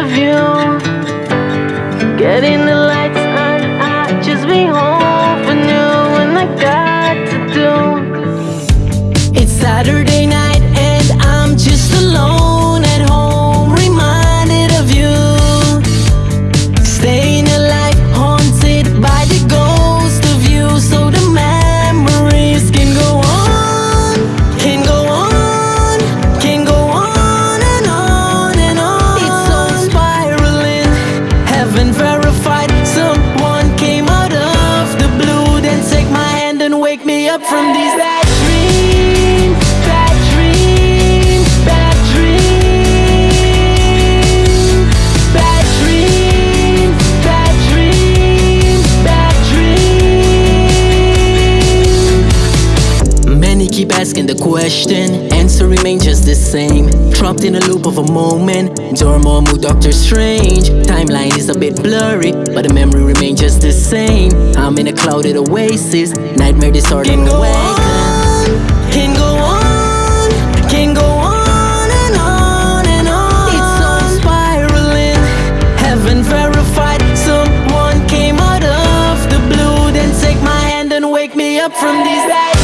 of you. Getting the lights on, I just be home for new And I got to do. It's Saturday. And wake me up from these bad dreams, bad dreams, bad dreams, bad dreams, bad dreams, bad dreams. Many keep asking the question, answer remains just the same. Trapped in a loop of a moment, Dormammu, Doctor Strange. Timeline is a bit blurry, but the memory remains just the same. I'm in a clouded oasis, nightmare disorder Can go awaken. Can go on, can go on and on and on. It's all spiraling, heaven verified. Someone came out of the blue, then take my hand and wake me up from these